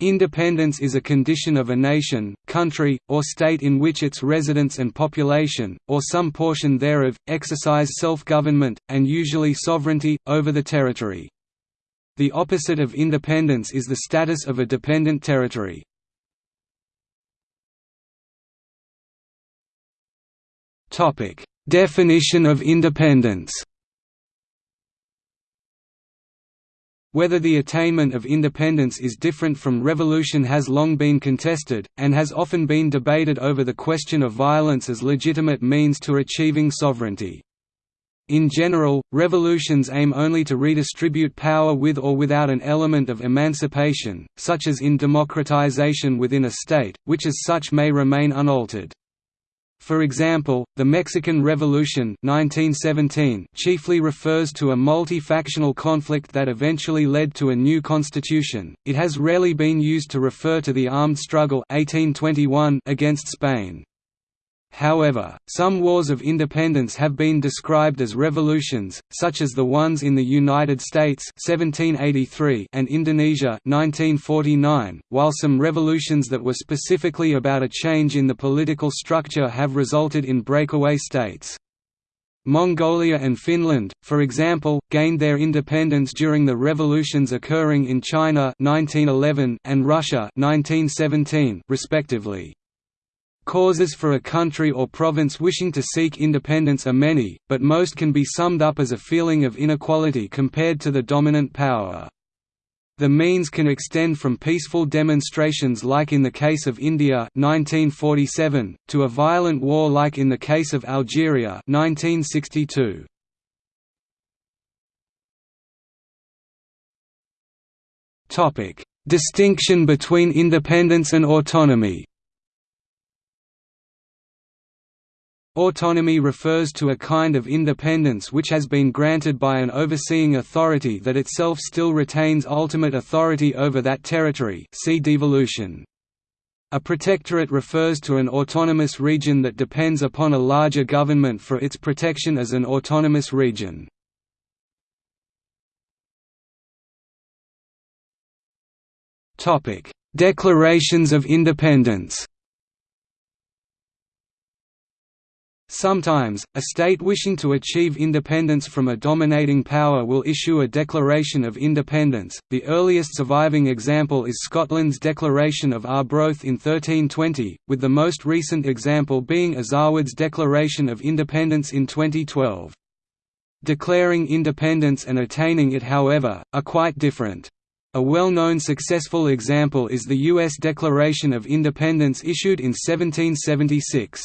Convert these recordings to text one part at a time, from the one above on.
Independence is a condition of a nation, country, or state in which its residents and population, or some portion thereof, exercise self-government, and usually sovereignty, over the territory. The opposite of independence is the status of a dependent territory. Definition of independence Whether the attainment of independence is different from revolution has long been contested, and has often been debated over the question of violence as legitimate means to achieving sovereignty. In general, revolutions aim only to redistribute power with or without an element of emancipation, such as in democratization within a state, which as such may remain unaltered. For example, the Mexican Revolution 1917 chiefly refers to a multi-factional conflict that eventually led to a new constitution. It has rarely been used to refer to the armed struggle 1821 against Spain. However, some wars of independence have been described as revolutions, such as the ones in the United States 1783 and Indonesia 1949, while some revolutions that were specifically about a change in the political structure have resulted in breakaway states. Mongolia and Finland, for example, gained their independence during the revolutions occurring in China 1911 and Russia 1917, respectively. Causes for a country or province wishing to seek independence are many, but most can be summed up as a feeling of inequality compared to the dominant power. The means can extend from peaceful demonstrations like in the case of India 1947, to a violent war like in the case of Algeria 1962. Distinction between independence and autonomy Autonomy refers to a kind of independence which has been granted by an overseeing authority that itself still retains ultimate authority over that territory see devolution. A protectorate refers to an autonomous region that depends upon a larger government for its protection as an autonomous region. Declarations of independence Sometimes, a state wishing to achieve independence from a dominating power will issue a Declaration of Independence. The earliest surviving example is Scotland's Declaration of Arbroath in 1320, with the most recent example being Azawad's Declaration of Independence in 2012. Declaring independence and attaining it however, are quite different. A well-known successful example is the U.S. Declaration of Independence issued in 1776.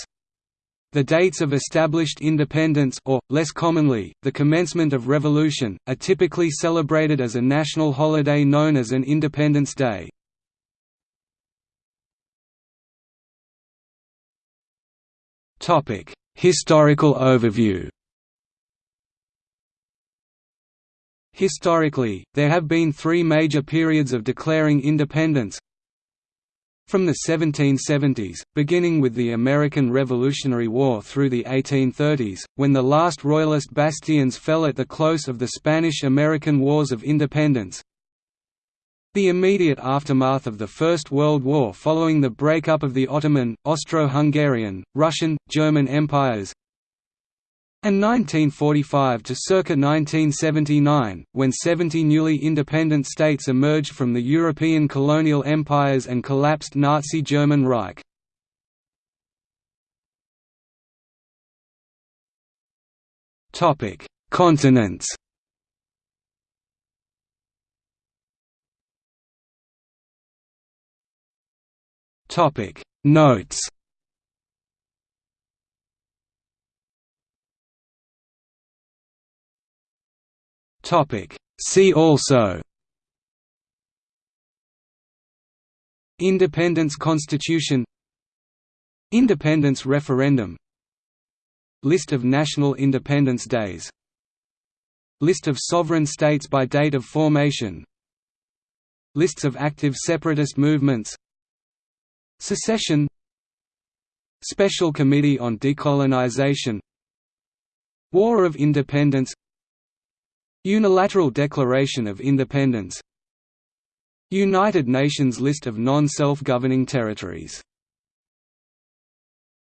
The dates of established independence or, less commonly, the commencement of revolution, are typically celebrated as a national holiday known as an Independence Day. Historical overview Historically, there have been three major periods of declaring independence from the 1770s, beginning with the American Revolutionary War through the 1830s, when the last Royalist bastions fell at the close of the Spanish–American Wars of Independence, the immediate aftermath of the First World War following the breakup of the Ottoman, Austro-Hungarian, Russian, German empires and 1945 to circa 1979, when 70 newly independent states emerged from the European colonial empires and collapsed Nazi German Reich. Continents Notes Topic. See also. Independence Constitution. Independence Referendum. List of national independence days. List of sovereign states by date of formation. Lists of active separatist movements. Secession. Special Committee on Decolonization. War of Independence Unilateral Declaration of Independence. United Nations list of non-self-governing territories